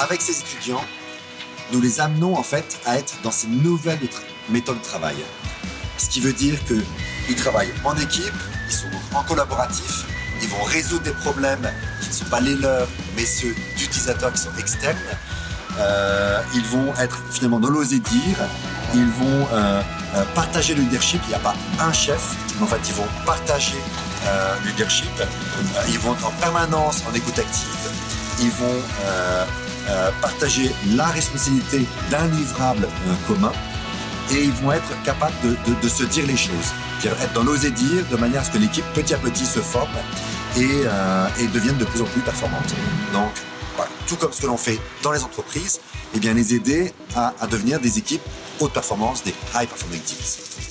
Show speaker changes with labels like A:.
A: avec ces étudiants, nous les amenons en fait à être dans ces nouvelles méthodes de travail. Ce qui veut dire qu'ils travaillent en équipe, ils sont en collaboratif, ils vont résoudre des problèmes qui ne sont pas les leurs, mais ceux d'utilisateurs qui sont externes. Euh, ils vont être finalement dans l'oser dire, ils vont euh, euh, partager le leadership. Il n'y a pas un chef, mais en fait, ils vont partager le leadership. ils vont être en permanence en écoute active. Ils vont partager la responsabilité d'un livrable commun et ils vont être capables de, se dire les choses, être dans l'oser dire de manière à ce que l'équipe petit à petit se forme et, devienne de plus en plus performante. Donc tout comme ce que l'on fait dans les entreprises, eh bien les aider à, à devenir des équipes haute performance, des high performing teams.